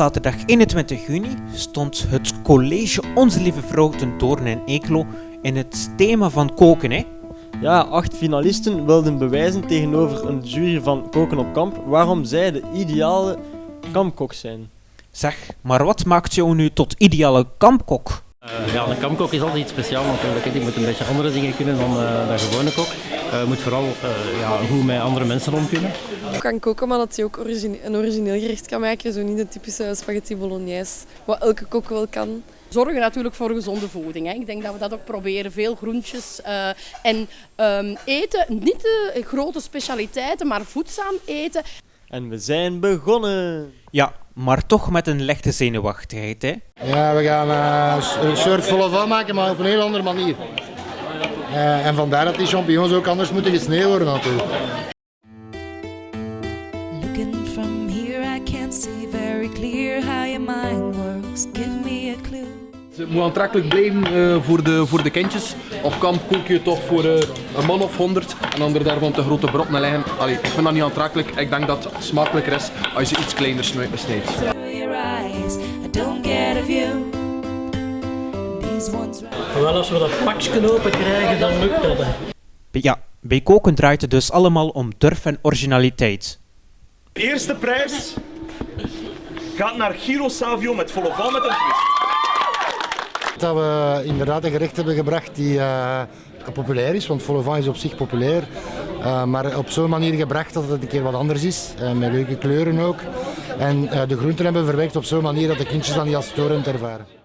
zaterdag 21 juni stond het college Onze Lieve Vrouw ten Doorn in Eeklo in het thema van koken. Hè? Ja, acht finalisten wilden bewijzen tegenover een jury van Koken op Kamp waarom zij de ideale kampkok zijn. Zeg, maar wat maakt jou nu tot ideale kampkok? Uh, ja, een kampkok is altijd iets speciaals natuurlijk. Je moet een beetje andere dingen kunnen dan uh, de gewone kok. Uh, moet vooral ja, goed met andere mensen om kunnen. Ik kan koken, maar dat je ook origine een origineel gerecht kan maken. Zo niet de typische spaghetti bolognese, wat elke kok wel kan. Zorgen natuurlijk voor gezonde voeding. Hè. Ik denk dat we dat ook proberen. Veel groentjes en um, eten. Niet de grote specialiteiten, maar voedzaam eten. En we zijn begonnen! Ja, maar toch met een lichte zenuwachtigheid, hè? Ja, we gaan uh, een soort volle van maken, maar op een heel andere manier. Uh, en vandaar dat die champignons ook anders moeten gesneden worden natuurlijk. Looking from here I can't see very clear how your mind works. Give me a clue. Het moet aantrekkelijk blijven uh, voor, de, voor de kindjes. Op kamp kook je toch voor uh, een man of honderd en dan er daarvan te grote brokken leggen. Allee, ik vind dat niet aantrekkelijk. Ik denk dat het smakelijker is als je iets kleiner snijdt. Wel, als we dat pakje open krijgen, dan lukt dat. Ja, bij koken draait het dus allemaal om durf en originaliteit. De eerste prijs gaat naar Giro Savio met volle val met een twist dat we inderdaad een gerecht hebben gebracht die uh, populair is, want vol is op zich populair. Uh, maar op zo'n manier gebracht dat het een keer wat anders is, uh, met leuke kleuren ook. En de groenten hebben verwerkt op zo'n manier dat de kindjes dan niet als storend ervaren.